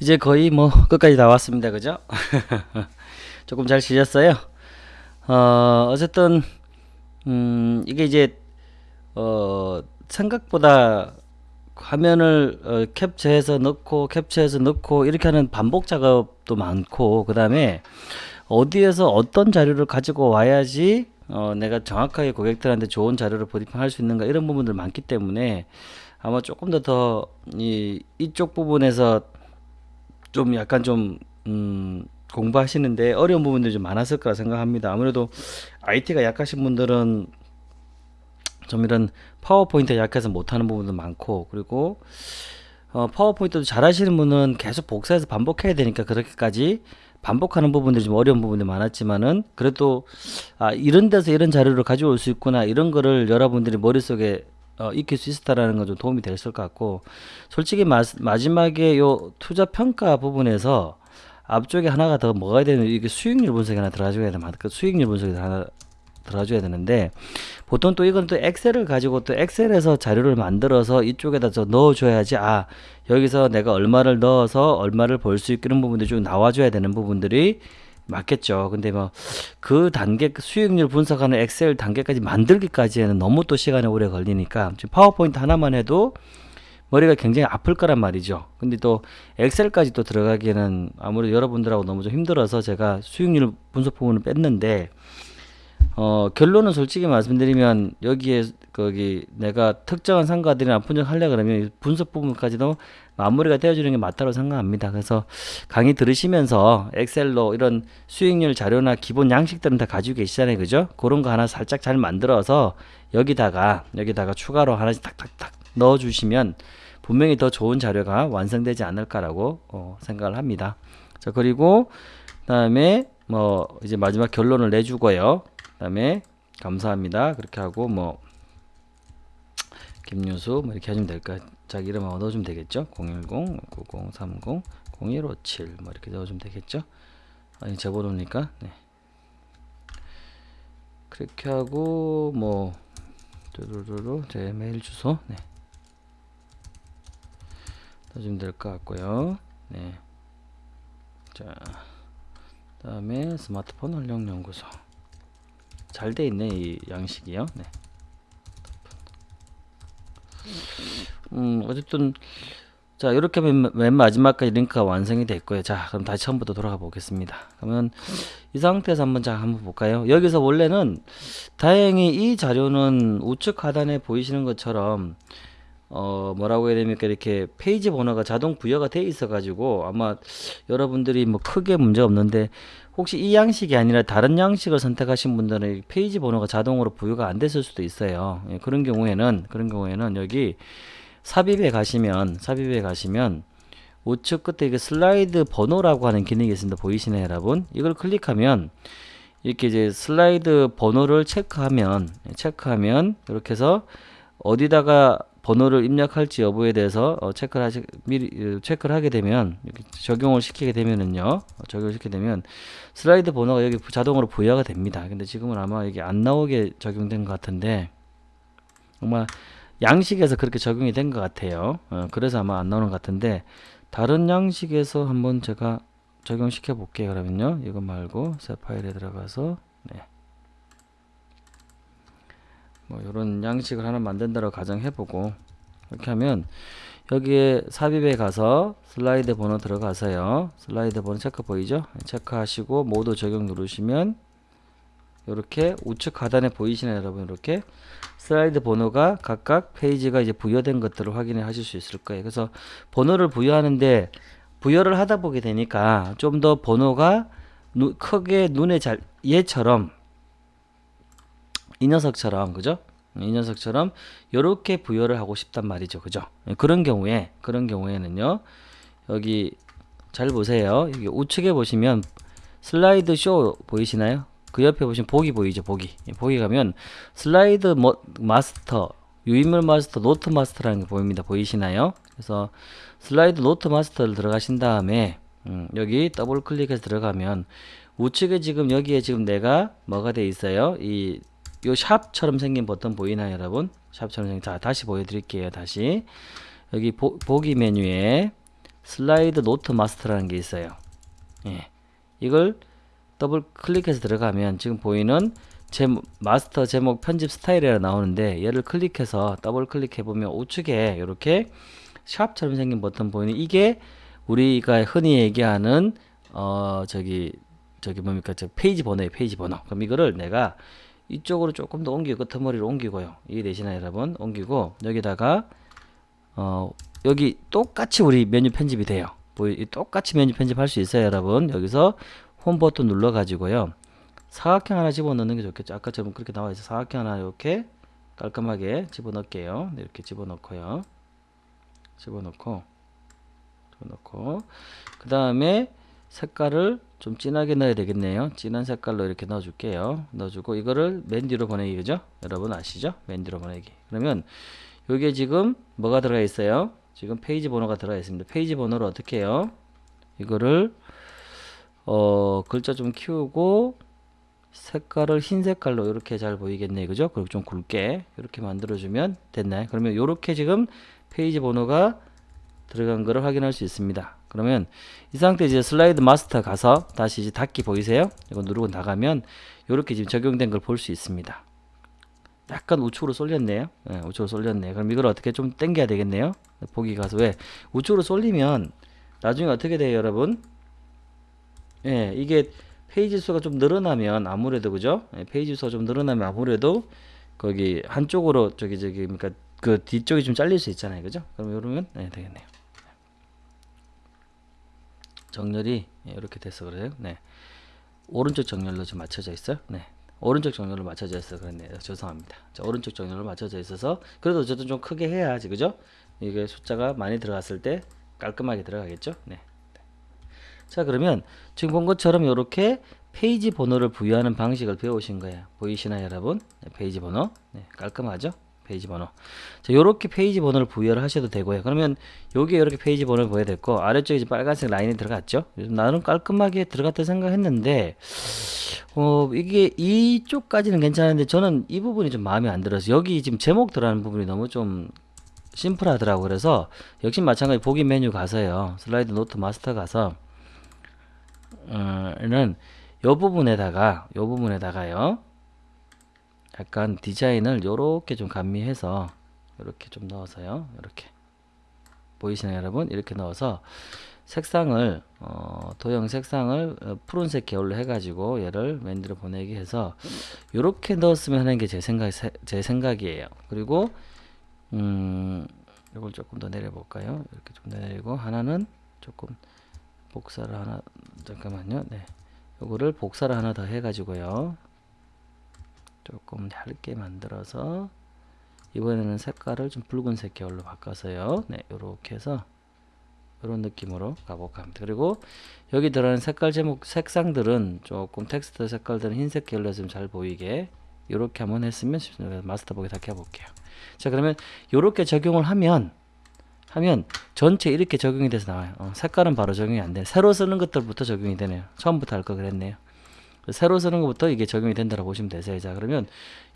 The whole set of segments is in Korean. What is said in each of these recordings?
이제 거의 뭐 끝까지 다 왔습니다. 그죠? 조금 잘 쉬셨어요? 어, 어쨌든 음, 이게 이제 어, 생각보다 화면을 어, 캡처해서 넣고 캡처해서 넣고 이렇게 하는 반복 작업도 많고 그 다음에 어디에서 어떤 자료를 가지고 와야지 어, 내가 정확하게 고객들한테 좋은 자료를 브리핑할 수 있는가 이런 부분들 많기 때문에 아마 조금 더 더 이 이쪽 부분에서 좀 약간 좀 음, 공부하시는데 어려운 부분들이 좀 많았을 거라 생각합니다. 아무래도 IT가 약하신 분들은 좀 이런 파워포인트 약해서 못하는 부분도 많고 그리고 어, 파워포인트도 잘하시는 분은 계속 복사해서 반복해야 되니까 그렇게까지 반복하는 부분들이 좀 어려운 부분이 많았지만은 그래도 아 이런 데서 이런 자료를 가져올 수 있구나 이런 거를 여러분들이 머릿속에 어, 익힐 수 있었다라는 건 좀 도움이 됐을 것 같고 솔직히 마, 마지막에 요 투자 평가 부분에서 앞쪽에 하나가 더 뭐가 되는 이게 수익률 분석이 하나 들어가줘야 되나 그 수익률 분석이 하나 들어줘야 되는데 보통 또 이건 또 엑셀을 가지고 또 엑셀에서 자료를 만들어서 이쪽에다 저 넣어줘야지 아 여기서 내가 얼마를 넣어서 얼마를 벌수 있는 부분들이 좀 나와줘야 되는 부분들이 맞겠죠. 근데 뭐 그 단계 수익률 분석하는 엑셀 단계까지 만들기까지에는 너무 또 시간이 오래 걸리니까 지금 파워포인트 하나만 해도 머리가 굉장히 아플 거란 말이죠. 근데 또 엑셀까지 또 들어가기에는 아무래도 여러분들하고 너무 좀 힘들어서 제가 수익률 분석 부분을 뺐는데 어, 결론은 솔직히 말씀드리면 여기에 거기 내가 특정한 상가들이나 분석하려 그러면 분석 부분까지도 마무리가 되어주는 게 맞다고 생각합니다. 그래서 강의 들으시면서 엑셀로 이런 수익률 자료나 기본 양식들은 다 가지고 계시잖아요. 그죠? 그런 거 하나 살짝 잘 만들어서 여기다가 여기다가 추가로 하나씩 탁탁탁 넣어 주시면 분명히 더 좋은 자료가 완성되지 않을까라고 어, 생각을 합니다. 자, 그리고 그 다음에 뭐 이제 마지막 결론을 내주고요. 그 다음에 감사합니다. 그렇게 하고 뭐 김유수 뭐 이렇게 하시면 될까요? 자기 이름 한번 넣어주면 되겠죠? 010 9030 0157뭐 이렇게 넣어주면 되겠죠? 아니 제 번호니까 네. 그렇게 하고 뭐 뚜루루루 제 메일 주소 네. 넣어주면 될 것 같고요. 네. 자, 다음에 스마트폰 활용 연구소. 잘 돼 있네 이 양식이요. 네. 음, 어쨌든 자 이렇게 맨, 맨 마지막까지 링크가 완성이 됐고요. 자 그럼 다시 처음부터 돌아가 보겠습니다. 그러면 이 상태에서 한번 자 한번 볼까요? 여기서 원래는 다행히 이 자료는 우측 하단에 보이시는 것처럼 어 뭐라고 해야 됩니까 이렇게 페이지 번호가 자동 부여가 돼 있어 가지고 아마 여러분들이 뭐 크게 문제 없는데 혹시 이 양식이 아니라 다른 양식을 선택하신 분들은 페이지 번호가 자동으로 부여가 안 됐을 수도 있어요. 예, 그런 경우에는 그런 경우에는 여기 삽입에 가시면 삽입에 가시면 우측 끝에 이게 슬라이드 번호라고 하는 기능이 있습니다. 보이시나요 여러분? 이걸 클릭하면 이렇게 이제 슬라이드 번호를 체크하면 체크하면 이렇게 해서 어디다가 번호를 입력할지 여부에 대해서 어, 체크를 하시 미리 어, 체크를 하게 되면 적용을 시키게 되면은요 어, 적용을 시키게 되면 슬라이드 번호가 여기 자동으로 부여가 됩니다. 근데 지금은 아마 이게 안 나오게 적용된 것 같은데 정말 양식에서 그렇게 적용이 된 것 같아요. 어, 그래서 아마 안 나오는 것 같은데 다른 양식에서 한번 제가 적용시켜 볼게요. 그러면요 이거 말고 새 파일에 들어가서 네. 뭐 이런 양식을 하나 만든다고 가정해보고 이렇게 하면 여기에 삽입에 가서 슬라이드 번호 들어가서요. 슬라이드 번호 체크 보이죠? 체크하시고 모두 적용 누르시면 이렇게 우측 하단에 보이시나요 여러분? 이렇게 슬라이드 번호가 각각 페이지가 이제 부여된 것들을 확인해 하실 수 있을 거예요. 그래서 번호를 부여하는데 부여를 하다 보게 되니까 좀 더 번호가 누, 크게 눈에 잘 얘처럼 이 녀석처럼 그죠? 이 녀석처럼 이렇게 부여를 하고 싶단 말이죠. 그죠? 그런 경우에 그런 경우에는요. 여기 잘 보세요. 여기 우측에 보시면 슬라이드 쇼 보이시나요? 그 옆에 보시면 보기 보이죠. 보기. 보기 가면 슬라이드 뭐, 마스터, 유인물 마스터, 노트 마스터라는 게 보입니다. 보이시나요? 그래서 슬라이드 노트 마스터를 들어가신 다음에 음, 여기 더블 클릭해서 들어가면 우측에 지금 여기에 지금 내가 뭐가 돼 있어요? 이 요 샵처럼 생긴 버튼 보이나요 여러분 샵처럼 생긴 자 다시 보여드릴게요 다시 여기 보, 보기 메뉴에 슬라이드 노트 마스터라는 게 있어요. 예. 이걸 더블 클릭해서 들어가면 지금 보이는 제 마스터 제목 편집 스타일이라 나오는데 얘를 클릭해서 더블 클릭해 보면 우측에 이렇게 샵처럼 생긴 버튼 보이는 이게 우리가 흔히 얘기하는 어 저기 저기 뭡니까 저 페이지 번호에 페이지 번호 그럼 이거를 내가 이쪽으로 조금 더 옮기고 끝머리를 옮기고요. 이해되시나요 여러분 옮기고 여기다가 어 여기 똑같이 우리 메뉴 편집이 돼요. 보이 똑같이 메뉴 편집할 수 있어요 여러분. 여기서 홈 버튼 눌러 가지고요. 사각형 하나 집어넣는 게 좋겠죠. 아까처럼 그렇게 나와 있어 사각형 하나 이렇게 깔끔하게 집어넣을게요. 네, 이렇게 집어넣고요. 집어넣고 집어넣고. 그 다음에 색깔을 좀 진하게 넣어야 되겠네요. 진한 색깔로 이렇게 넣어 줄게요. 넣어주고 이거를 맨 뒤로 보내기 그죠? 여러분 아시죠? 맨 뒤로 보내기. 그러면 여기에 지금 뭐가 들어가 있어요? 지금 페이지 번호가 들어가 있습니다. 페이지 번호를 어떻게 해요? 이거를 어 글자 좀 키우고 색깔을 흰 색깔로 이렇게 잘 보이겠네 그죠? 그리고 좀 굵게 이렇게 만들어 주면 됐나요? 그러면 이렇게 지금 페이지 번호가 들어간 거를 확인할 수 있습니다 그러면 이 상태 이제 슬라이드 마스터 가서 다시 이제 닫기 보이세요? 이거 누르고 나가면 이렇게 지금 적용된 걸 볼 수 있습니다. 약간 우측으로 쏠렸네요. 네, 우측으로 쏠렸네 그럼 이걸 어떻게 좀 당겨야 되겠네요? 보기 가서. 왜? 우측으로 쏠리면 나중에 어떻게 돼요 여러분? 예 이게 페이지 수가 좀 늘어나면 아무래도 그죠? 예, 페이지 수가 좀 늘어나면 아무래도 거기 한쪽으로 저기 저기 그러니까 그 뒤쪽이 좀 잘릴 수 있잖아요, 그죠? 그럼 이러면 네, 되겠네요. 정렬이 예, 이렇게 돼서 그래요. 네, 오른쪽 정렬로 좀 맞춰져 있어요. 네, 오른쪽 정렬로 맞춰져 있어 그랬네요. 죄송합니다. 자, 오른쪽 정렬로 맞춰져 있어서 그래도 어쨌든 좀 크게 해야지, 그죠? 이게 숫자가 많이 들어갔을 때 깔끔하게 들어가겠죠? 네. 자 그러면 지금 본 것처럼 이렇게 페이지 번호를 부여하는 방식을 배우신 거예요 보이시나요 여러분 네, 페이지 번호 네, 깔끔하죠 페이지 번호. 자 요렇게 페이지 번호를 부여를 하셔도 되고요. 그러면 여기에 이렇게 페이지 번호를 보여야 됐고 아래쪽에 빨간색 라인이 들어갔죠? 나는 깔끔하게 들어갔다 생각했는데 어 이게 이쪽까지는 괜찮은데 저는 이 부분이 좀 마음에 안 들어서 여기 지금 제목 들어가는 부분이 너무 좀 심플하더라고. 그래서 역시 마찬가지 보기 메뉴 가서요. 슬라이드 노트 마스터 가서 어,는 요 부분에다가 요 부분에다가요 약간 디자인을 요렇게 좀 감미해서 이렇게 좀 넣어서요. 이렇게. 보이시나요 여러분? 이렇게 넣어서 색상을 어, 도형 색상을 어, 푸른색 계열로 해가지고 얘를 맨들어 보내기 해서 이렇게 넣었으면 하는 게 제 생각 제 생각이에요. 그리고 음 이걸 조금 더 내려볼까요? 이렇게 좀 내리고 하나는 조금 복사를 하나 잠깐만요. 네. 요거를 복사를 하나 더 해가지고요 조금 얇게 만들어서 이번에는 색깔을 좀 붉은색 계열로 바꿔서요 네 요렇게 해서 이런 느낌으로 가볼까 합니다 그리고 여기 들어가는 색깔 제목 색상들은 조금 텍스트 색깔들은 흰색 계열로 좀 잘 보이게 이렇게 한번 했으면 마스터보기 다 켜볼게요 자 그러면 이렇게 적용을 하면 하면 전체 이렇게 적용이 돼서 나와요. 어, 색깔은 바로 적용이 안 돼. 새로 쓰는 것들부터 적용이 되네요. 처음부터 할 거 그랬네요. 새로 쓰는 것부터 이게 적용이 된다고 보시면 되세요. 자, 그러면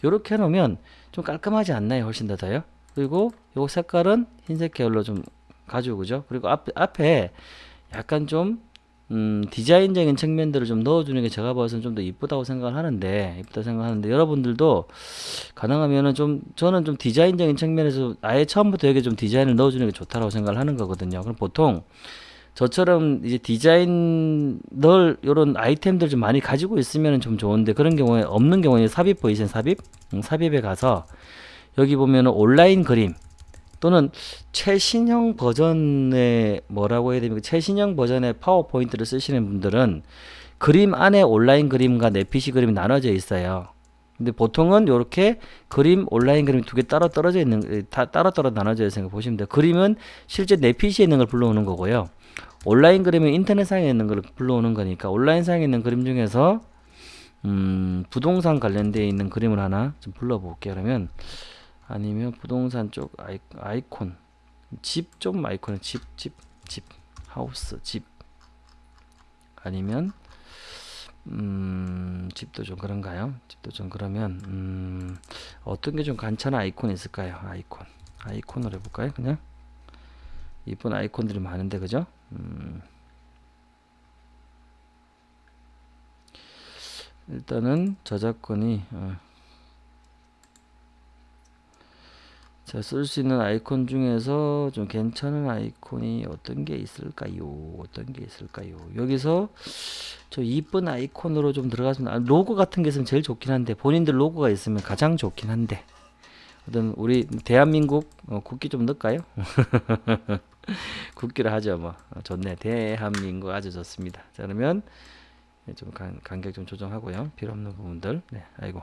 이렇게 해놓으면 좀 깔끔하지 않나요? 훨씬 더 더요. 그리고 요 색깔은 흰색 계열로 좀 가지고 그죠? 그리고 앞, 앞에 약간 좀 음, 디자인적인 측면들을 좀 넣어주는 게 제가 봐서는 좀 더 이쁘다고 생각을 하는데, 이쁘다 생각하는데, 여러분들도 가능하면은 좀, 저는 좀 디자인적인 측면에서 아예 처음부터 여기 좀 디자인을 넣어주는 게 좋다라고 생각을 하는 거거든요. 그럼 보통 저처럼 이제 디자인 널 요런 아이템들 좀 많이 가지고 있으면 좀 좋은데 그런 경우에 없는 경우에 삽입 보이세요 삽입 음, 삽입에 가서 여기 보면은 온라인 그림 또는 최신형 버전의 뭐라고 해야 됩니까? 최신형 버전의 파워포인트를 쓰시는 분들은 그림 안에 온라인 그림과 내피시 그림이 나눠져 있어요. 근데 보통은 이렇게 그림 온라인 그림 두 개 따로 떨어져 있는 다 따로 따로 나눠져 거 보시면 돼요. 그림은 실제 내피시에 있는 걸 불러오는 거고요. 온라인 그림은 인터넷상에 있는 걸 불러오는 거니까 온라인상에 있는 그림 중에서 음, 부동산 관련되어 있는 그림을 하나 좀 불러볼게요. 그러면 아니면 부동산 쪽 아이, 아이콘 집 좀 아이콘 집 집 집 하우스 집 아니면 음, 집도 좀 그런가요? 집도 좀 그러면 음, 어떤 게 좀 간단한 아이콘이 있을까요? 아이콘 아이콘으로 해볼까요? 그냥 이쁜 아이콘들이 많은데 그죠? 음. 일단은 저작권이 어. 자, 쓸 수 있는 아이콘 중에서 좀 괜찮은 아이콘이 어떤 게 있을까요? 어떤 게 있을까요? 여기서 저 이쁜 아이콘으로 좀 들어가서 아, 로고 같은 게 있으면 제일 좋긴 한데 본인들 로고가 있으면 가장 좋긴 한데 어떤 우리 대한민국 어, 국기 좀 넣을까요? 국기를 하죠 뭐. 어, 좋네. 대한민국 아주 좋습니다. 자 그러면 좀 간, 간격 좀 조정하고요. 필요 없는 부분들. 네 아이고.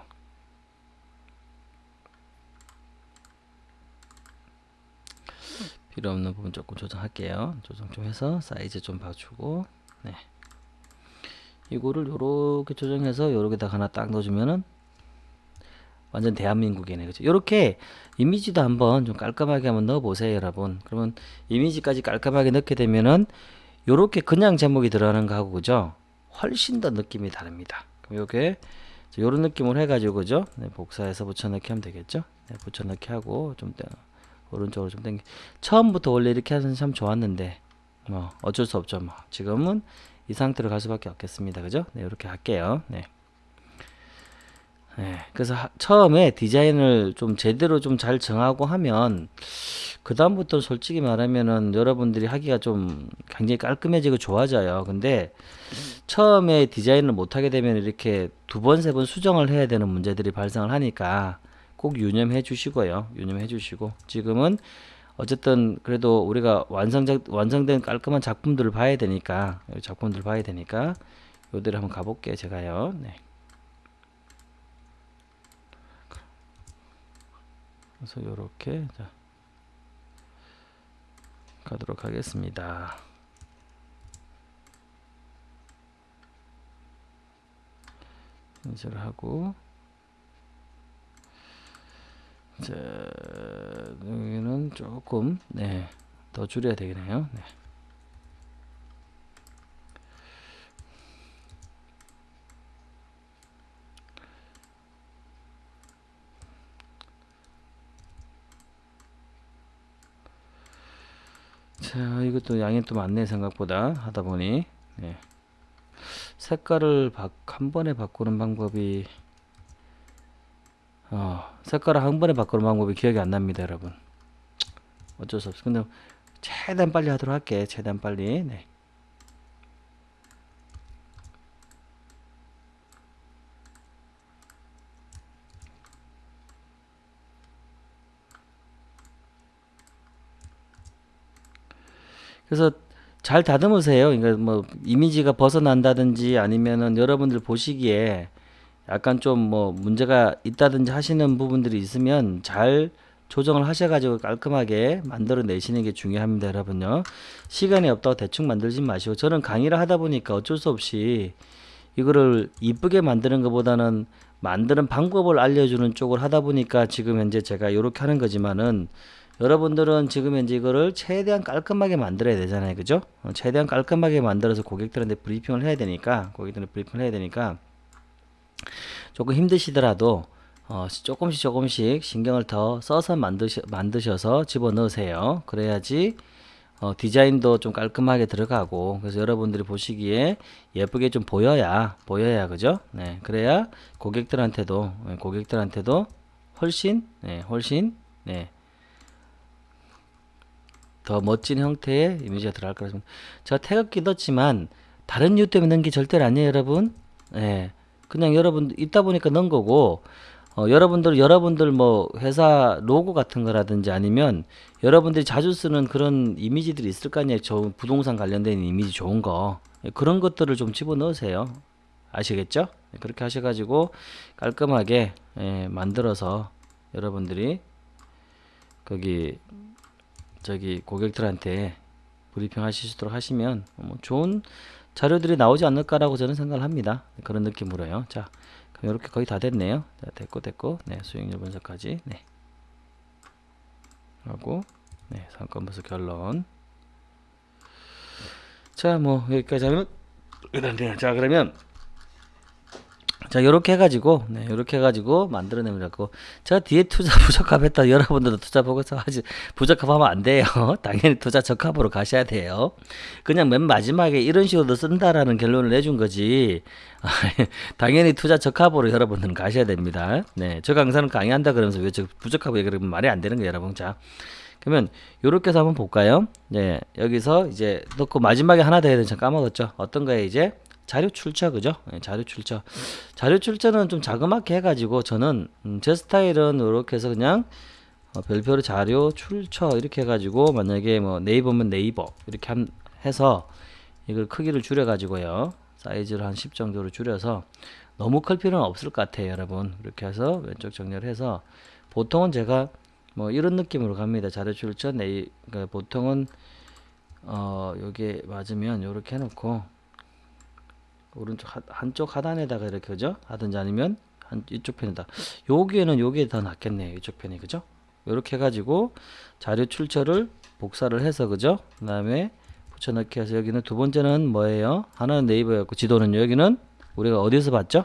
필요 없는 부분 조금 조정할게요. 조정 좀 해서 사이즈 좀 봐주고. 네. 이거를 요렇게 조정해서 요렇게 다 하나 딱 넣어주면은 완전 대한민국이네 그죠? 요렇게 이미지도 한번 좀 깔끔하게 한번 넣어 보세요 여러분. 그러면 이미지까지 깔끔하게 넣게 되면은 요렇게 그냥 제목이 들어가는 거하고 그죠? 훨씬 더 느낌이 다릅니다. 그럼 요게 요런 느낌으로 해가지고 그죠? 네, 복사해서 붙여넣기 하면 되겠죠? 네, 붙여넣기 하고 좀 오른쪽으로 좀 당겨. 처음부터 원래 이렇게 하는 참 좋았는데 뭐 어쩔 수 없죠 뭐. 지금은 이 상태로 갈 수밖에 없겠습니다 그죠? 네 이렇게 할게요. 네. 네 그래서 하, 처음에 디자인을 좀 제대로 좀 잘 정하고 하면 그 다음부터 솔직히 말하면은 여러분들이 하기가 좀 굉장히 깔끔해지고 좋아져요 근데 처음에 디자인을 못하게 되면 이렇게 두 번 세 번 수정을 해야 되는 문제들이 발생을 하니까 꼭 유념해 주시고요. 유념해 주시고 지금은 어쨌든 그래도 우리가 완성작 완성된 깔끔한 작품들을 봐야 되니까 작품들 봐야 되니까 요대로 한번 가볼게요. 제가요. 네. 그래서 요렇게 자, 가도록 하겠습니다. 인쇄를 하고 자, 여기는 조금 네, 더 줄여야 되겠네요. 네. 자, 이것도 양이 또 많네 생각보다 하다 보니 네. 색깔을 바, 한 번에 바꾸는 방법이 어, 색깔을 한 번에 바꾸는 방법이 기억이 안 납니다, 여러분. 어쩔 수 없어. 근데 최대한 빨리 하도록 할게. 최대한 빨리. 네. 그래서 잘 다듬으세요. 그러니까 뭐 이미지가 벗어난다든지 아니면은 여러분들 보시기에 약간 좀 뭐 문제가 있다든지 하시는 부분들이 있으면 잘 조정을 하셔가지고 깔끔하게 만들어 내시는 게 중요합니다 여러분요 시간이 없다고 대충 만들지 마시고 저는 강의를 하다 보니까 어쩔 수 없이 이거를 이쁘게 만드는 것보다는 만드는 방법을 알려주는 쪽을 하다 보니까 지금 현재 제가 이렇게 하는 거지만은 여러분들은 지금 현재 이거를 최대한 깔끔하게 만들어야 되잖아요 그죠 어, 최대한 깔끔하게 만들어서 고객들한테 브리핑을 해야 되니까 고객들한테 브리핑을 해야 되니까 조금 힘드시더라도 어, 조금씩 조금씩 신경을 더 써서 만드셔, 만드셔서 집어넣으세요. 그래야지 어, 디자인도 좀 깔끔하게 들어가고 그래서 여러분들이 보시기에 예쁘게 좀 보여야 보여야 그죠? 네, 그래야 고객들한테도 네, 고객들한테도 훨씬 네, 훨씬 네, 더 멋진 형태의 이미지가 들어갈 거라서 제가 태극기 넣었지만 다른 이유 때문에 넣은 게 절대 아니에요 여러분 네, 그냥 여러분 있다 보니까 넣은 거고 어, 여러분들 여러분들 뭐 회사 로고 같은 거라든지 아니면 여러분들이 자주 쓰는 그런 이미지들이 있을 거 아니에요. 저 부동산 관련된 이미지 좋은 거 예, 그런 것들을 좀 집어 넣으세요. 아시겠죠? 네, 그렇게 하셔가지고 깔끔하게 예, 만들어서 여러분들이 거기 저기 고객들한테 브리핑 하시도록 하시면 뭐 좋은 자료들이 나오지 않을까라고 저는 생각을 합니다. 그런 느낌으로요. 자, 그럼 이렇게 거의 다 됐네요. 자, 됐고 됐고, 네, 수익률 분석까지, 네, 하고, 네, 상권 분석 결론. 자, 뭐 여기까지 하면. 자, 그러면 자, 요렇게 해가지고, 네, 요렇게 해가지고 만들어내면 되고, 제가 뒤에 투자 부적합했다. 여러분들도 투자 보고서 하지, 부적합하면 안 돼요. 당연히 투자 적합으로 가셔야 돼요. 그냥 맨 마지막에 이런 식으로 쓴다라는 결론을 내준 거지. 당연히 투자 적합으로 여러분들은 가셔야 됩니다. 네, 저 강사는 강의한다 그러면서 왜 저 부적합 얘기하면 말이 안 되는 거예요, 여러분. 자, 그러면 요렇게 해서 한번 볼까요? 네, 여기서 이제 넣고 마지막에 하나 더 해야 되는 까먹었죠. 어떤 거에 이제 자료 출처 그죠? 네, 자료 출처. 자료 출처는 좀 자그맣게 해가지고 저는 음, 제 스타일은 이렇게 해서 그냥 어, 별표로 자료 출처 이렇게 해가지고 만약에 뭐 네이버면 네이버 이렇게 한, 해서 이걸 크기를 줄여 가지고요 사이즈를 한 10 정도로 줄여서 너무 클 필요는 없을 것 같아요 여러분 이렇게 해서 왼쪽 정렬 해서 보통은 제가 뭐 이런 느낌으로 갑니다 자료 출처 네이 그러니까 보통은 어 요게 맞으면 요렇게 해놓고 오른쪽 하, 한쪽 하단에다가 이렇게 그죠? 하든지 아니면 한 이쪽 편에다 여기에는 요게 더 낫겠네요 이쪽 편이 그죠? 이렇게 해가지고 자료 출처를 복사를 해서 그죠? 그 다음에 붙여넣기 해서 여기는 두 번째는 뭐예요? 하나는 네이버였고 지도는 여기는 우리가 어디서 봤죠?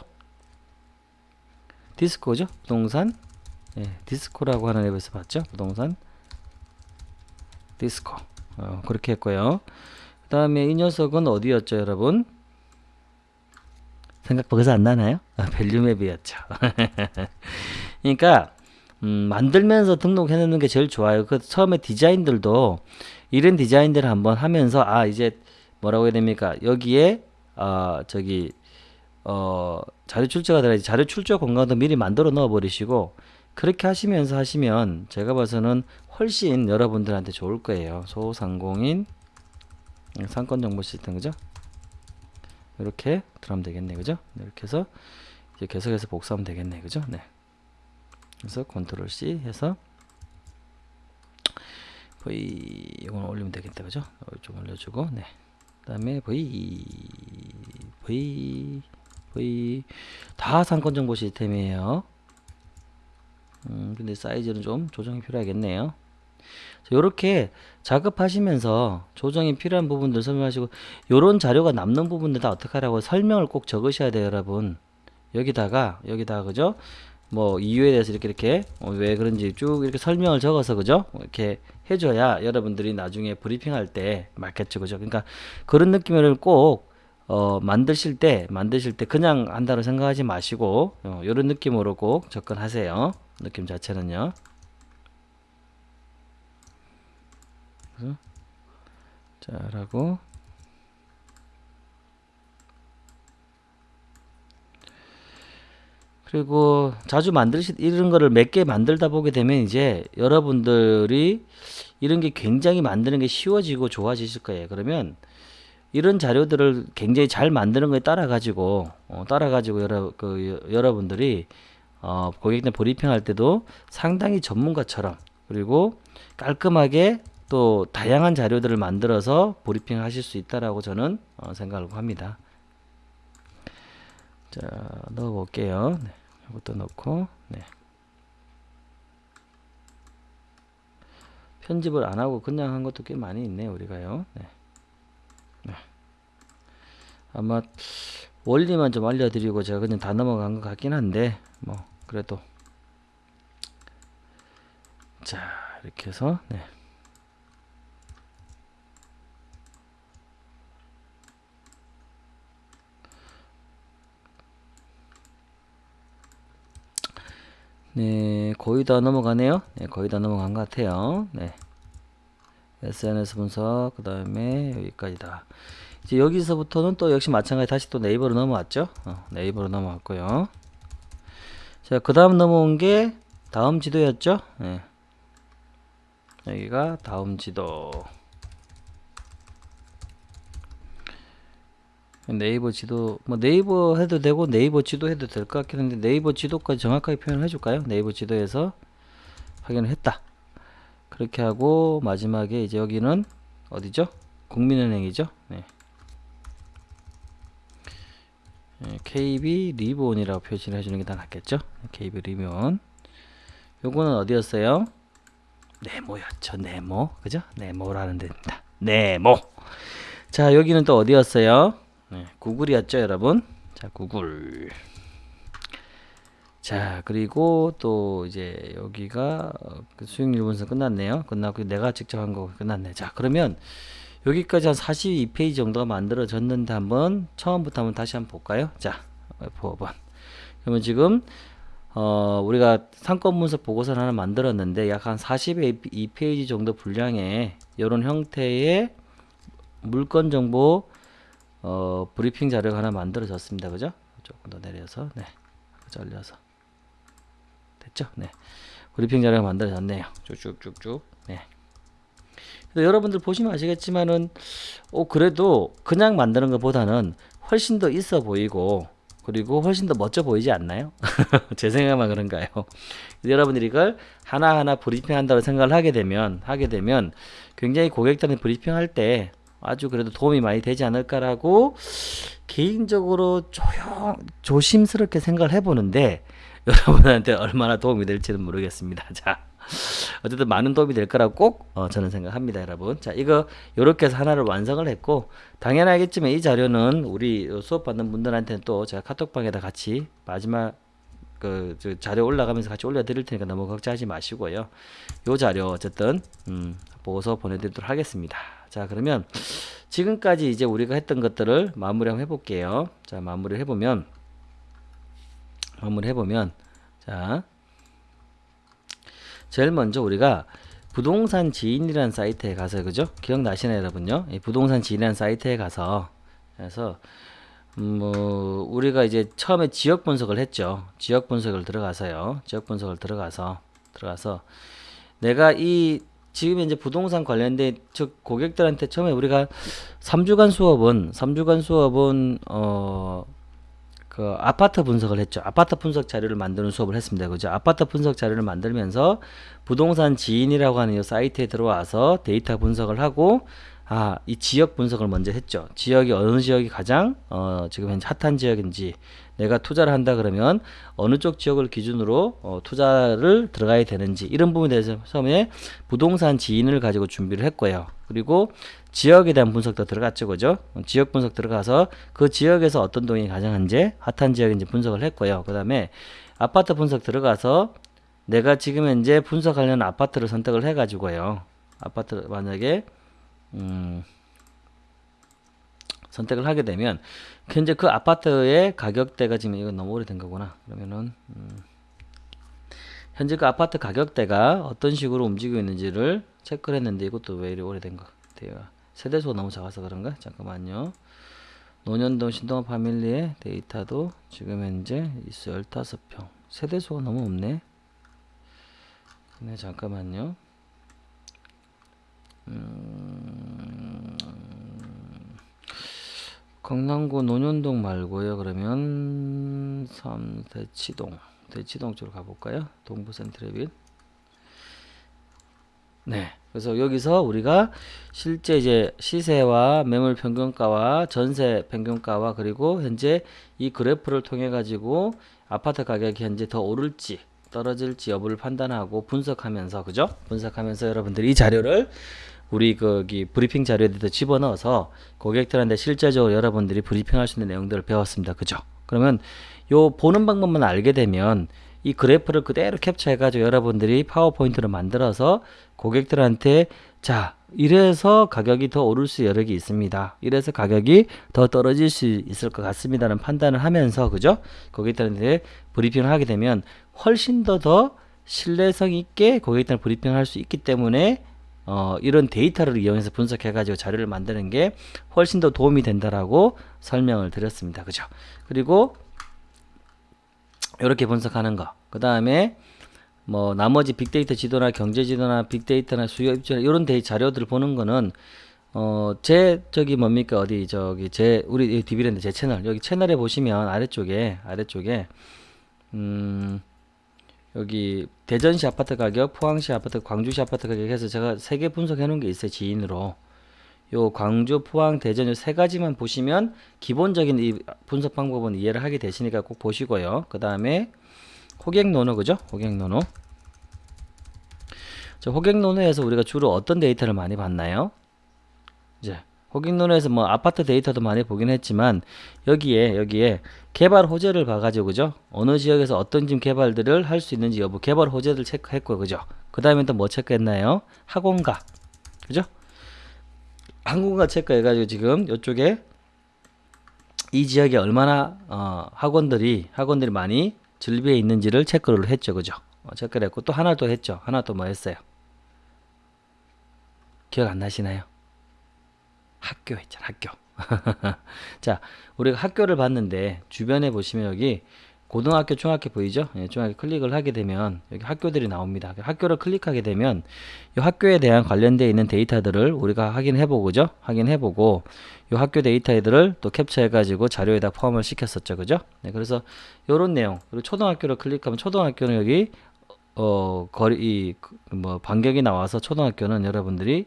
디스코죠? 부동산 예, 디스코라고 하는 앱에서 봤죠? 부동산 디스코 어, 그렇게 했고요 그 다음에 이 녀석은 어디였죠 여러분? 생각 거기서 안 나나요? 아, 밸류맵이었죠. 그러니까 음, 만들면서 등록해 놓는 게 제일 좋아요. 그 처음에 디자인들도 이런 디자인들을 한번 하면서 아 이제 뭐라고 해야 됩니까? 여기에 어 저기 어 자료 출처가 들어야지 자료 출처 공간도 미리 만들어 넣어 버리시고 그렇게 하시면서 하시면 제가 봐서는 훨씬 여러분들한테 좋을 거예요. 소상공인 상권 정보 시스템 그죠? 이렇게 들어가면 되겠네 그죠? 네, 이렇게 해서 이제 계속해서 복사하면 되겠네 그죠? 네. 그래서 컨트롤 C 해서 V 이건 올리면 되겠다 그죠? 좀 올려주고 네. 그다음에 V V V. 다 상권 정보 시스템이에요. 음 근데 사이즈는 좀 조정이 필요하겠네요 이렇게 작업하시면서 조정이 필요한 부분들 설명하시고 요런 자료가 남는 부분들 다 어떻게 하라고 설명을 꼭 적으셔야 돼요 여러분. 여기다가 여기다가 그죠? 뭐 이유에 대해서 이렇게 이렇게 어, 왜 그런지 쭉 이렇게 설명을 적어서 그죠? 이렇게 해줘야 여러분들이 나중에 브리핑할 때 맞겠죠 그죠? 그러니까 그런 느낌을 꼭 어, 만드실 때 만드실 때 그냥 한다고 생각하지 마시고 어, 이런 느낌으로 꼭 접근하세요. 느낌 자체는요 자 라고 그리고 자주 만들시 이런 거를 몇 개 만들다 보게 되면 이제 여러분들이 이런 게 굉장히 만드는 게 쉬워지고 좋아지실 거예요. 그러면 이런 자료들을 굉장히 잘 만드는 거에 따라 가지고 어, 따라 가지고 여러 그 여러분들이 어, 고객들 브리핑 할 때도 상당히 전문가처럼 그리고 깔끔하게 또 다양한 자료들을 만들어서 브리핑 하실 수 있다라고 저는 어, 생각을 합니다. 자, 넣어 볼게요. 네, 이것도 넣고, 네. 편집을 안 하고 그냥 한 것도 꽤 많이 있네요, 우리가요. 네. 네. 아마 원리만 좀 알려드리고 제가 그냥 다 넘어간 것 같긴 한데, 뭐, 그래도. 자, 이렇게 해서, 네. 네, 거의 다 넘어가네요. 네, 거의 다 넘어간 것 같아요. 네. SNS 분석, 그 다음에 여기까지다. 이제 여기서부터는 또 역시 마찬가지 다시 또 네이버로 넘어왔죠. 어, 네이버로 넘어왔고요. 자, 그 다음 넘어온 게 다음 지도였죠. 네. 여기가 다음 지도. 네이버 지도 뭐 네이버 해도 되고 네이버 지도 해도 될 것 같긴 한데 네이버 지도까지 정확하게 표현을 해줄까요? 네이버 지도에서 확인을 했다. 그렇게 하고 마지막에 이제 여기는 어디죠? 국민은행이죠. 네. 네, KB 리본이라고 표시를 해주는 게 더 낫겠죠? KB 리본. 요거는 어디였어요? 네모였죠. 네모. 그죠? 네모라는 데입니다. 네모. 자, 여기는 또 어디였어요? 네, 구글이었죠 여러분? 자 구글. 자 그리고 또 이제 여기가 어, 그 수익률 분석 끝났네요. 끝났고 내가 직접 한 거 끝났네. 자 그러면 여기까지 한 42페이지 정도가 만들어졌는데 한번 처음부터 한번 다시 한번 볼까요? 자 F5번 그러면 지금 어 우리가 상권 분석 보고서를 하나 만들었는데 약 한 42페이지 정도 분량의 이런 형태의 물건 정보 어 브리핑 자료가 하나 만들어졌습니다 그죠 조금 더 내려서 네 잘려서 됐죠? 네. 브리핑 자료가 만들어졌네요. 쭉쭉쭉쭉. 네. 여러분들 보시면 아시겠지만은 어 그래도 그냥 만드는 것보다는 훨씬 더 있어 보이고 그리고 훨씬 더 멋져 보이지 않나요? 제 생각만 그런가요? 여러분들이 이걸 하나하나 브리핑 한다고 생각을 하게 되면 하게 되면 굉장히 고객들한테 브리핑 할 때 아주 그래도 도움이 많이 되지 않을까라고 개인적으로 조용 조심스럽게 생각을 해보는데 여러분한테 얼마나 도움이 될지는 모르겠습니다. 자, 어쨌든 많은 도움이 될 거라고 꼭 어, 저는 생각합니다, 여러분. 자, 이거 이렇게 해서 하나를 완성을 했고 당연하겠지만 이 자료는 우리 수업 받는 분들한테는 또 제가 카톡방에다 같이 마지막 그 자료 올라가면서 같이 올려 드릴 테니까 너무 걱정하지 마시고요. 요 자료 어쨌든 음, 보고서 보내드리도록 하겠습니다. 자, 그러면 지금까지 이제 우리가 했던 것들을 마무리 한번 해볼게요. 자, 마무리 해보면 마무리 해보면 자 제일 먼저 우리가 부동산 지인이라는 사이트에 가서 그죠? 기억나시나요 여러분요? 이 부동산 지인이라는 사이트에 가서 그래서 음, 뭐 우리가 이제 처음에 지역 분석을 했죠. 지역 분석을 들어가서요. 지역 분석을 들어가서 들어가서 내가 이 지금 이제 부동산 관련된 즉 고객들한테 처음에 우리가 3주간 수업은 3주간 수업은 어 그 아파트 분석을 했죠. 아파트 분석 자료를 만드는 수업을 했습니다. 그죠? 아파트 분석 자료를 만들면서 부동산 지인이라고 하는 이 사이트에 들어와서 데이터 분석을 하고 아, 이 지역 분석을 먼저 했죠. 지역이 어느 지역이 가장 어, 지금 현재 핫한 지역인지 내가 투자를 한다 그러면 어느 쪽 지역을 기준으로 어, 투자를 들어가야 되는지 이런 부분에 대해서 처음에 부동산 지인을 가지고 준비를 했고요. 그리고 지역에 대한 분석도 들어갔죠. 그죠? 지역 분석 들어가서 그 지역에서 어떤 동이 가장 현재 핫한 지역인지 분석을 했고요. 그 다음에 아파트 분석 들어가서 내가 지금 현재 분석하려는 아파트를 선택을 해 가지고요. 아파트 만약에 음 선택을 하게 되면 현재 그 아파트의 가격대가 지금 이거 너무 오래된 거구나. 그러면은 음 현재 그 아파트 가격대가 어떤 식으로 움직이고 있는지를 체크를 했는데 이것도 왜 이리 오래된 것 같아요. 세대수가 너무 작아서 그런가? 잠깐만요. 노년동 신동아 파밀리의 데이터도 지금 현재 있어 15평. 세대수가 너무 없네. 네, 잠깐만요. 음, 강남구 노년동 말고요. 그러면 3 대치동. 대치동 쪽으로 가볼까요? 동부 센트레빗. 네. 그래서 여기서 우리가 실제 이제 시세와 매물 평균가와 전세 평균가와 그리고 현재 이 그래프를 통해 가지고 아파트 가격이 현재 더 오를지 떨어질지 여부를 판단하고 분석하면서 그죠? 분석하면서 여러분들이 이 자료를 우리 거기 브리핑 자료에 대 집어넣어서 고객들한테 실제적으로 여러분들이 브리핑할 수 있는 내용들을 배웠습니다. 그죠? 그러면 요 보는 방법만 알게 되면 이 그래프를 그대로 캡처해 가지고 여러분들이 파워포인트를 만들어서 고객들한테 자 이래서 가격이 더 오를 수 여력이 있습니다. 이래서 가격이 더 떨어질 수 있을 것 같습니다는 판단을 하면서 그죠? 고객들한테 브리핑을 하게 되면 훨씬 더더 신뢰성 있게 고객들 브리핑을 할 수 있기 때문에 어, 이런 데이터를 이용해서 분석해 가지고 자료를 만드는 게 훨씬 더 도움이 된다라고 설명을 드렸습니다. 그죠? 그리고 이렇게 분석하는 거. 그 다음에 뭐 나머지 빅데이터 지도나 경제 지도나 빅데이터나 수요 입지 이런 데이 자료들을 보는 거는 어제 저기 뭡니까 어디 저기 제 우리 디비랜드 제 채널 여기 채널에 보시면 아래쪽에 아래쪽에 음 여기 대전시 아파트 가격, 포항시 아파트, 광주시 아파트 가격 해서 제가 세 개 분석해 놓은 게 있어요 지인으로 요 광주, 포항, 대전 요 세 가지만 보시면 기본적인 이 분석 방법은 이해를 하게 되시니까 꼭 보시고요. 그 다음에 호갱노노 그죠? 호갱노노. 저 호갱노노에서 우리가 주로 어떤 데이터를 많이 봤나요? 이제 호갱노노에서 뭐 아파트 데이터도 많이 보긴 했지만 여기에 여기에 개발 호재를 봐가지고 그죠? 어느 지역에서 어떤 집 개발들을 할 수 있는지 여부 개발 호재들 체크했고 그죠? 그 다음에 또 뭐 체크했나요? 학원가 그죠? 학원가 체크해가지고 지금 이쪽에 이 지역에 얼마나 어, 학원들이 학원들이 많이 즐비해 있는지를 체크를 했죠 그죠? 어, 체크를 했고 또 하나 또 했죠. 하나 또 뭐 했어요? 기억 안 나시나요? 학교 했잖아 학교. 자 우리가 학교를 봤는데 주변에 보시면 여기 고등학교 중학교 보이죠? 예, 중학교 클릭을 하게 되면 여기 학교들이 나옵니다. 학교를 클릭하게 되면 이 학교에 대한 관련되어 있는 데이터들을 우리가 확인해 보고죠? 확인해 보고 이 학교 데이터들을 또 캡처해 가지고 자료에다 포함을 시켰었죠 그죠? 네, 그래서 요런 내용. 그리고 초등학교를 클릭하면 초등학교는 여기 어 거리 이 뭐 반격이 나와서 초등학교는 여러분들이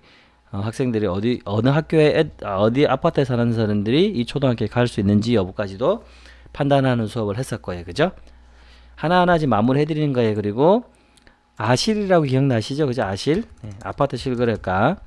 어, 학생들이 어디 어느 학교에 애, 아, 어디 아파트에 사는 사람들이 이 초등학교에 갈 수 있는지 여부까지도 판단하는 수업을 했을 거예요. 그죠? 하나하나 지금 마무리 해 드리는 거예요. 그리고 아실이라고 기억나시죠? 그죠? 아실. 네, 아파트 실거래가.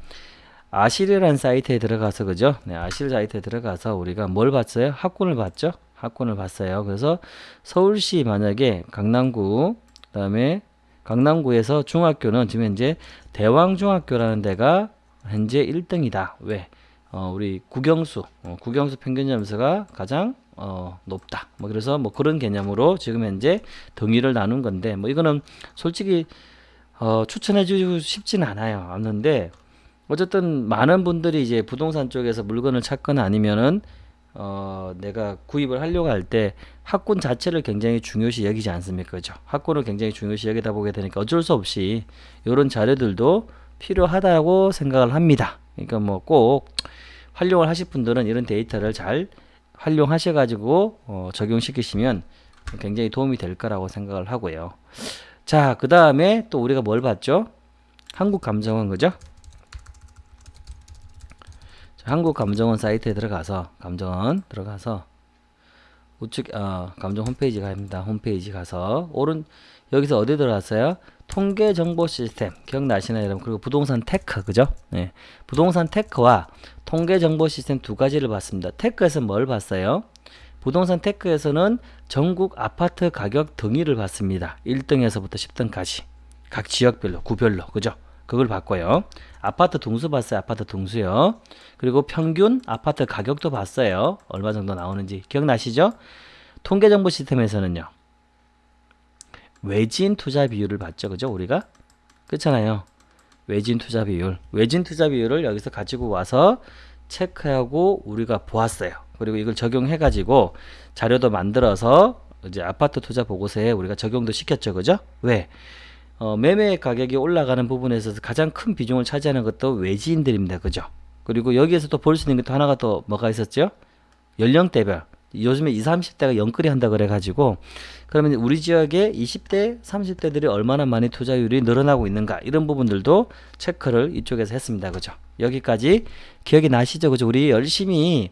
아실이라는 사이트에 들어가서, 그죠? 네, 아실 사이트에 들어가서 우리가 뭘 봤어요? 학군을 봤죠? 학군을 봤어요. 그래서 서울시 만약에 강남구, 그 다음에 강남구에서 중학교는 지금 현재 대왕중학교라는 데가 현재 1등이다. 왜? 어, 우리 국영수, 어, 국영수 평균 점수가 가장 어, 높다. 뭐 그래서 뭐 그런 개념으로 지금 현재 등위를 나눈 건데 뭐 이거는 솔직히 어, 추천해 주고 싶지는 않아요. 않는데 어쨌든 많은 분들이 이제 부동산 쪽에서 물건을 찾거나 아니면은 어, 내가 구입을 하려고 할 때 학군 자체를 굉장히 중요시 여기지 않습니까? 그죠? 학군을 굉장히 중요시 여기다 보게 되니까 어쩔 수 없이 이런 자료들도 필요하다고 생각을 합니다. 그러니까 뭐 꼭 활용을 하실 분들은 이런 데이터를 잘 활용하셔 가지고 어, 적용시키시면 굉장히 도움이 될 거라고 생각을 하고요. 자, 그 다음에 또 우리가 뭘 봤죠? 한국감정원 그죠? 자, 한국감정원 사이트에 들어가서 감정원 들어가서 우측 어, 감정 홈페이지 갑니다. 홈페이지 가서 오른 여기서 어디 들어갔어요? 통계 정보 시스템. 기억나시나요? 여러분? 그리고 부동산 테크 그죠? 네. 부동산 테크와 통계 정보 시스템 두 가지를 봤습니다. 테크에서 뭘 봤어요? 부동산 테크에서는 전국 아파트 가격 등위를 봤습니다. 1등에서부터 10등까지. 각 지역별로 구별로 그죠? 그걸 봤고요. 아파트 등수 봤어요. 아파트 등수요. 그리고 평균 아파트 가격도 봤어요. 얼마 정도 나오는지 기억나시죠? 통계 정보 시스템에서는요 외진 투자 비율을 봤죠. 그죠? 우리가? 그렇잖아요. 외진 투자 비율. 외진 투자 비율을 여기서 가지고 와서 체크하고 우리가 보았어요. 그리고 이걸 적용해 가지고 자료도 만들어서 이제 아파트 투자 보고서에 우리가 적용도 시켰죠. 그죠? 왜? 어, 매매 가격이 올라가는 부분에서 가장 큰 비중을 차지하는 것도 외지인들입니다. 그죠? 그리고 여기에서 또 볼 수 있는 게 또 하나가 또 뭐가 있었죠? 연령대별. 요즘에 20, 30대가 영끌이 한다 그래 가지고 그러면 우리 지역의 20대 30대들이 얼마나 많이 투자율이 늘어나고 있는가 이런 부분들도 체크를 이쪽에서 했습니다. 그죠? 여기까지 기억이 나시죠? 그죠? 우리 열심히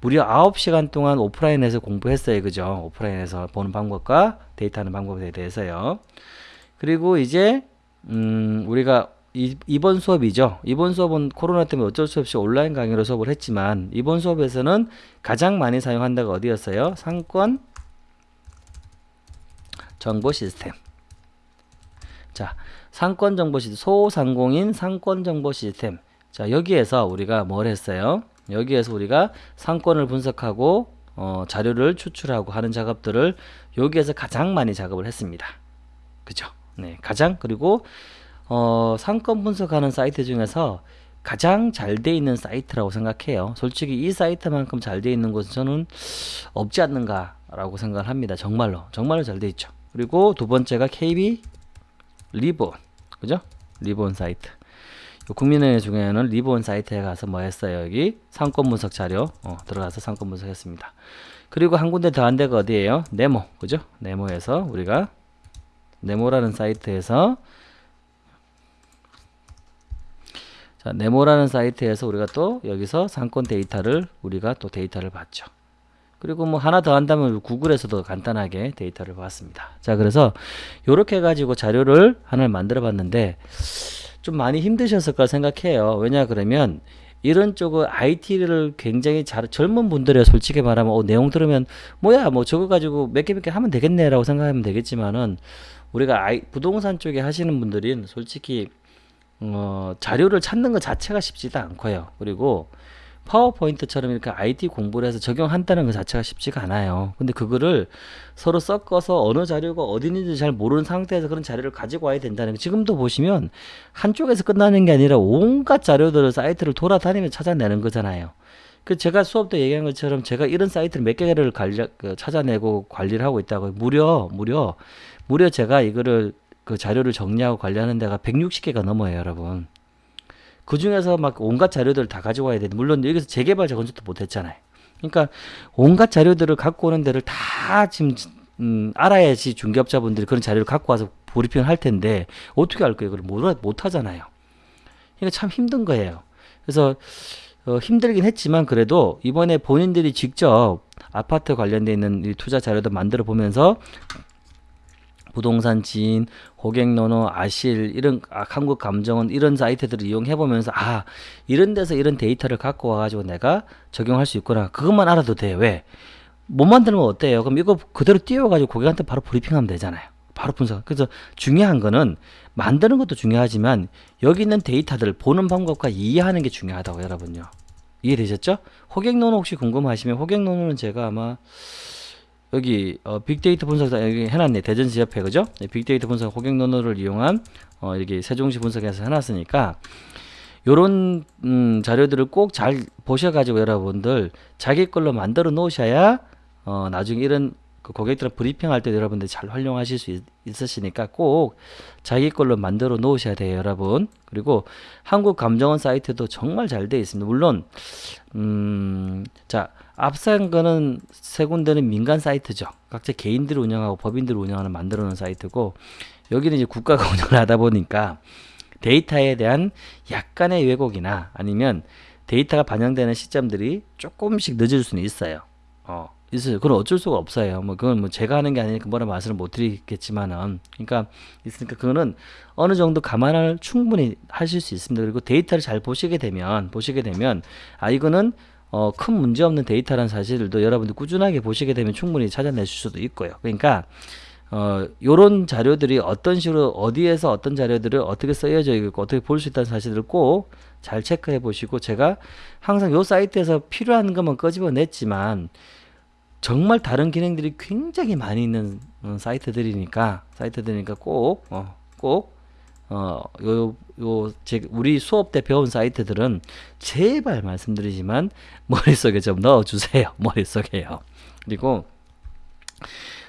무려 9시간 동안 오프라인에서 공부했어요. 그죠? 오프라인에서 보는 방법과 데이터하는 방법에 대해서요. 그리고 이제 음 우리가 이, 이번 수업이죠. 이번 수업은 코로나 때문에 어쩔 수 없이 온라인 강의로 수업을 했지만 이번 수업에서는 가장 많이 사용한다가 어디였어요? 상권 정보 시스템. 자, 상권 정보 시스템, 소상공인 상권 정보 시스템. 자, 여기에서 우리가 뭘 했어요? 여기에서 우리가 상권을 분석하고 어, 자료를 추출하고 하는 작업들을 여기에서 가장 많이 작업을 했습니다. 그죠? 네, 가장 그리고 어, 상권 분석하는 사이트 중에서 가장 잘 돼 있는 사이트라고 생각해요. 솔직히 이 사이트만큼 잘 돼 있는 곳은 저는 없지 않는가라고 생각을 합니다. 정말로. 정말로 잘 돼 있죠. 그리고 두 번째가 KB 리브온. 그죠? 리브온 사이트. 국민은행 중에는 리브온 사이트에 가서 뭐 했어요? 여기 상권 분석 자료 어, 들어가서 상권 분석했습니다. 그리고 한 군데 더 한 데가 어디예요? 네모. 그죠? 네모에서 우리가 네모라는 사이트에서 자, 네모라는 사이트에서 우리가 또 여기서 상권 데이터를 우리가 또 데이터를 봤죠. 그리고 뭐 하나 더 한다면 구글에서도 간단하게 데이터를 봤습니다. 자, 그래서 이렇게 해가지고 자료를 하나를 만들어 봤는데 좀 많이 힘드셨을까 생각해요. 왜냐 그러면 이런 쪽은 IT를 굉장히 잘 젊은 분들이 솔직히 말하면 어, 내용 들으면 뭐야 뭐 저거 가지고 몇 개 몇개 하면 되겠네라고 생각하면 되겠지만은 우리가 부동산 쪽에 하시는 분들은 솔직히 어, 자료를 찾는 것 자체가 쉽지도 않고요. 그리고 파워포인트처럼 이렇게 IT 공부를 해서 적용한다는 것 자체가 쉽지가 않아요. 근데 그거를 서로 섞어서 어느 자료가 어디 있는지 잘 모르는 상태에서 그런 자료를 가지고 와야 된다는 거. 지금도 보시면 한쪽에서 끝나는 게 아니라 온갖 자료들을 사이트를 돌아다니며 찾아내는 거잖아요. 그 제가 수업 때 얘기한 것처럼 제가 이런 사이트를 몇 개를 관리, 그 찾아내고 관리를 하고 있다고 무려 무려 무려 제가 이거를 그 자료를 정리하고 관리하는 데가 160개가 넘어요, 여러분. 그 중에서 막 온갖 자료들을 다 가지고 와야 되는데 물론 여기서 재개발 재건축도 못했잖아요. 그러니까 온갖 자료들을 갖고 오는 데를 다 지금 음, 알아야지 중개업자분들이 그런 자료를 갖고 와서 브리핑을 할 텐데 어떻게 할 거예요? 그걸 못, 못 하잖아요. 그러니까 참 힘든 거예요. 그래서 어, 힘들긴 했지만 그래도 이번에 본인들이 직접 아파트 관련돼 있는 이 투자 자료도 만들어 보면서 부동산 지인, 고객노노, 아실 이런 아, 한국 감정원 이런 사이트들을 이용해 보면서 아 이런 데서 이런 데이터를 갖고 와가지고 내가 적용할 수 있구나 그것만 알아도 돼 왜? 못 만들면 어때요? 그럼 이거 그대로 띄워가지고 고객한테 바로 브리핑하면 되잖아요. 바로 분석. 그래서 중요한 거는 만드는 것도 중요하지만 여기 있는 데이터들을 보는 방법과 이해하는 게 중요하다고 여러분요. 이해되셨죠? 호객노노 혹시 궁금하시면 호객노노는 제가 아마 여기 어, 빅데이터 분석 여기 해놨네. 대전지협회 그죠? 네, 빅데이터 분석 호객 논어를 이용한 어, 여기 세종시 분석해서 해놨으니까 요런 음, 자료들을 꼭 잘 보셔가지고 여러분들 자기 걸로 만들어 놓으셔야 어, 나중에 이런 그 고객들 브리핑할 때 여러분들 잘 활용하실 수 있, 있으시니까 꼭 자기 걸로 만들어 놓으셔야 돼요 여러분. 그리고 한국감정원 사이트도 정말 잘 되어 있습니다. 물론 음, 자 앞선 거는 세 군데는 민간 사이트죠. 각자 개인들이 운영하고 법인들이 운영하는 만들어 놓은 사이트고 여기는 이제 국가가 운영을 하다 보니까 데이터에 대한 약간의 왜곡이나 아니면 데이터가 반영되는 시점들이 조금씩 늦을 수는 있어요. 어, 있어요. 그건 어쩔 수가 없어요. 뭐 그건 뭐 제가 하는 게 아니니까 뭐라 말씀을 못 드리겠지만은 그러니까 있으니까 그거는 어느 정도 감안을 충분히 하실 수 있습니다. 그리고 데이터를 잘 보시게 되면 보시게 되면 아 이거는 어, 큰 문제 없는 데이터라는 사실도 여러분들 꾸준하게 보시게 되면 충분히 찾아내실 수도 있고요. 그러니까 어, 요런 자료들이 어떤 식으로 어디에서 어떤 자료들을 어떻게 쓰여져 있고 어떻게 볼 수 있다는 사실을 꼭 잘 체크해 보시고 제가 항상 요 사이트에서 필요한 것만 끄집어냈지만 정말 다른 기능들이 굉장히 많이 있는 어, 사이트들이니까 사이트들이니까 꼭 어, 꼭 어, 요, 요, 제, 우리 수업 때 배운 사이트들은 제발 말씀드리지만 머릿속에 좀 넣어주세요. 머릿속에요. 그리고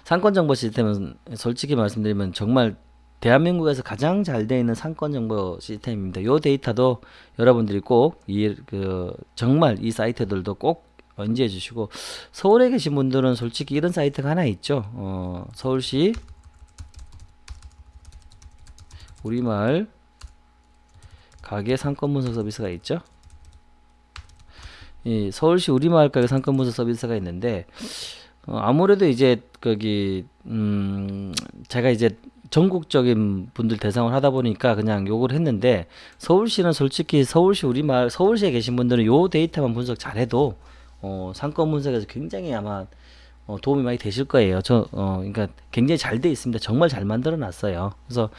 상권정보 시스템은 솔직히 말씀드리면 정말 대한민국에서 가장 잘 되어 있는 상권 정보 시스템입니다. 요 데이터도 여러분들이 꼭, 이, 그, 정말 이 사이트들도 꼭 인지해 주시고, 서울에 계신 분들은 솔직히 이런 사이트가 하나 있죠. 어, 서울시 우리말 가게 상권 분석 서비스가 있죠. 이 서울시 우리마을 가게 상권 분석 서비스가 있는데 어, 아무래도 이제 거기 음 제가 이제 전국적인 분들 대상을 하다 보니까 그냥 요걸 했는데 서울시는 솔직히 서울시 우리마을 서울시에 계신 분들은 요 데이터만 분석 잘해도 어 상권 분석에서 굉장히 아마 어, 도움이 많이 되실 거예요. 저, 어, 그러니까 굉장히 잘 돼 있습니다. 정말 잘 만들어 놨어요. 그래서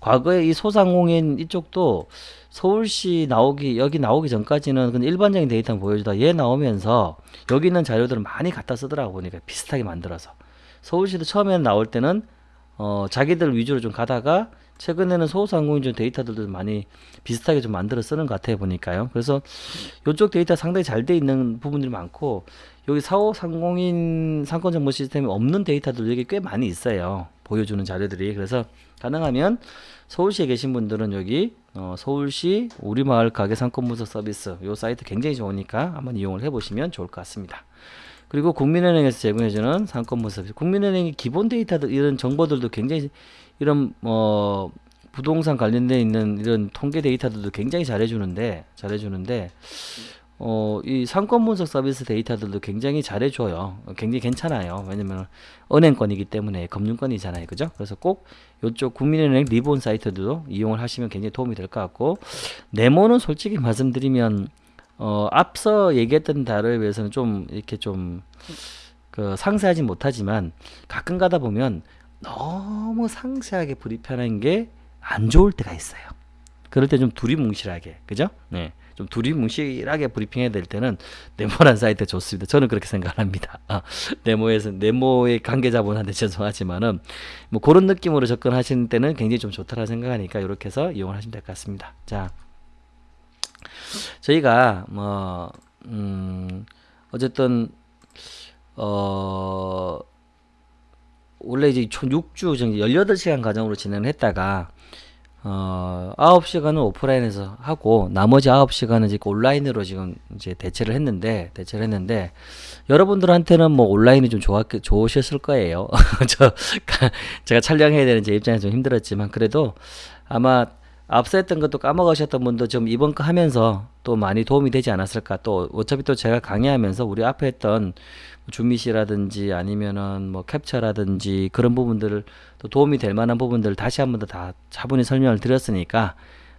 과거에 이 소상공인 이쪽도 서울시 나오기, 여기 나오기 전까지는 그냥 일반적인 데이터만 보여주다 얘 나오면서 여기 있는 자료들을 많이 갖다 쓰더라고 보니까 비슷하게 만들어서. 서울시도 처음에 나올 때는 어, 자기들 위주로 좀 가다가 최근에는 소상공인 좀 데이터들도 많이 비슷하게 좀 만들어 쓰는 것 같아요 보니까요. 그래서 이쪽 데이터 상당히 잘 돼 있는 부분들이 많고 여기 소상공인 상권 정보 시스템이 없는 데이터들 여기 꽤 많이 있어요. 보여주는 자료들이. 그래서 가능하면 서울시에 계신 분들은 여기 어, 서울시 우리마을 가게 상권 분석 서비스 이 사이트 굉장히 좋으니까 한번 이용을 해보시면 좋을 것 같습니다. 그리고 국민은행에서 제공해주는 상권 분석 서비스. 국민은행의 기본 데이터들 이런 정보들도 굉장히 이런 뭐 부동산 관련돼 있는 이런 통계 데이터들도 굉장히 잘해주는데 잘해주는데 어, 이 상권 분석 서비스 데이터들도 굉장히 잘해줘요. 굉장히 괜찮아요. 왜냐면 은행권이기 때문에 금융권이잖아요. 그죠? 그래서 꼭 이쪽 국민은행 리본 사이트도 이용을 하시면 굉장히 도움이 될 것 같고 네모는 솔직히 말씀드리면 어, 앞서 얘기했던 단어에 비해서는 좀 이렇게 좀 그 상세하지 못하지만 가끔 가다 보면 너무 상세하게 브리핑하는 게 안 좋을 때가 있어요. 그럴 때 좀 두리뭉실하게 그죠? 네. 좀 두리뭉실하게 브리핑해야 될 때는 네모란 사이트 좋습니다. 저는 그렇게 생각합니다. 아, 네모에서 네모의 관계자분한테 죄송하지만은 뭐 그런 느낌으로 접근하시는 때는 굉장히 좀 좋다라 생각하니까 이렇게 해서 이용을 하시면 될 것 같습니다. 자, 저희가 뭐 음, 어쨌든 어 원래 이제 총 6주 정도 18시간 과정으로 진행을 했다가 어 9시간은 오프라인에서 하고 나머지 9시간은 지금 온라인으로 지금 이제 대체를 했는데 대체를 했는데 여러분들한테는 뭐 온라인이 좀 좋았 좋으셨을 거예요. 저 제가 촬영해야 되는 제 입장에서 좀 힘들었지만 그래도 아마 앞서 했던 것도 까먹으셨던 분도 좀 이번 거 하면서 또 많이 도움이 되지 않았을까. 또 어차피 또 제가 강의하면서 우리 앞에 했던 주미시라든지 아니면은 뭐 캡처라든지 그런 부분들을 또 도움이 될 만한 부분들을 다시 한 번 더 다 차분히 설명을 드렸으니까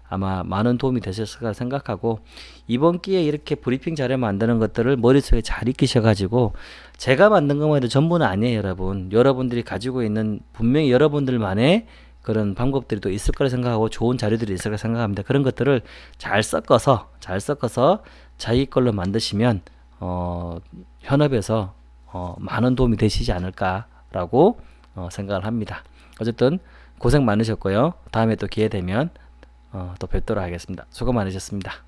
아마 많은 도움이 되셨을 까 생각하고 이번 기회에 이렇게 브리핑 자료 만드는 것들을 머릿속에 잘 익히셔 가지고 제가 만든 것만 해도 전부는 아니에요 여러분. 여러분들이 가지고 있는 분명히 여러분들만의 그런 방법들이 또 있을 거라 생각하고 좋은 자료들이 있을 거라 생각합니다. 그런 것들을 잘 섞어서 잘 섞어서 자기 걸로 만드시면 어, 현업에서 어, 많은 도움이 되시지 않을까라고 어, 생각을 합니다. 어쨌든 고생 많으셨고요. 다음에 또 기회 되면 어, 또 뵙도록 하겠습니다. 수고 많으셨습니다.